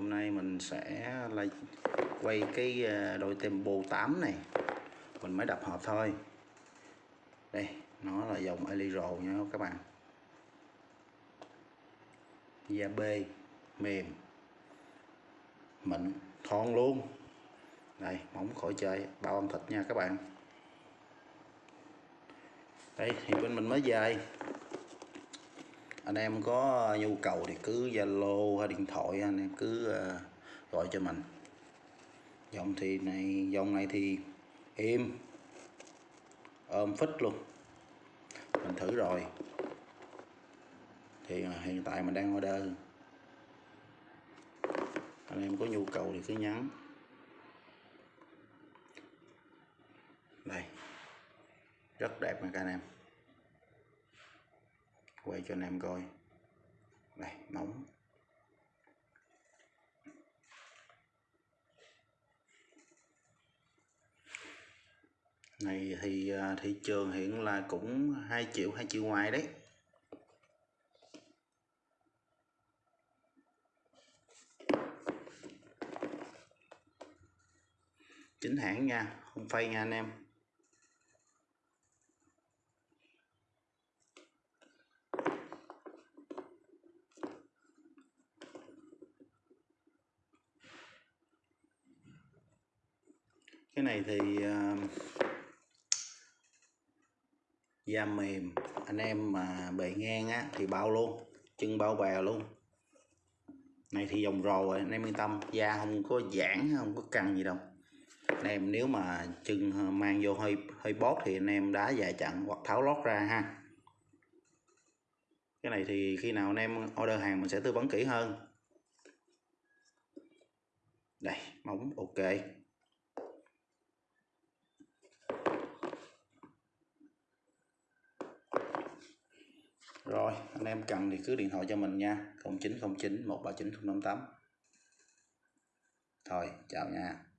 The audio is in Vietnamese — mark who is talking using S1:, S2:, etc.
S1: hôm nay mình sẽ lại quay cái đội đôi tempo 8 này. Mình mới đập hộp thôi. Đây, nó là dòng Eliro nha các bạn. Da b, mềm, mịn, thon luôn. Đây, móng khỏi chơi, bao âm thịt nha các bạn. Đây, thì bên mình mới dài anh em có ờ, nhu cầu thì cứ zalo hay điện thoại anh em cứ ờ, gọi cho mình. Dòng thì này dòng này thì im ôm phích luôn. Mình thử rồi. Thì ờ, hiện tại mình đang order. Anh em có nhu cầu thì cứ nhắn. Đây. Rất đẹp nha các anh em quay cho anh em coi. Đây, móng. Này thì à, thị trường hiện là cũng 2 triệu 2 triệu ngoài đấy. Chính hãng nha, không phay nha anh em. Cái này thì uh, da mềm. Anh em mà bề ngang á thì bao luôn chân bao bè luôn. Này thì dòng rồ rồi anh em yên tâm da không có giãn không có căng gì đâu. Anh em nếu mà chân mang vô hơi hơi bót thì anh em đá dài chặn hoặc tháo lót ra ha. Cái này thì khi nào anh em order hàng mình sẽ tư vấn kỹ hơn. Đây móng ok. Rồi, anh em cần thì cứ điện thoại cho mình nha. 0909 139 058 Thôi, chào nha.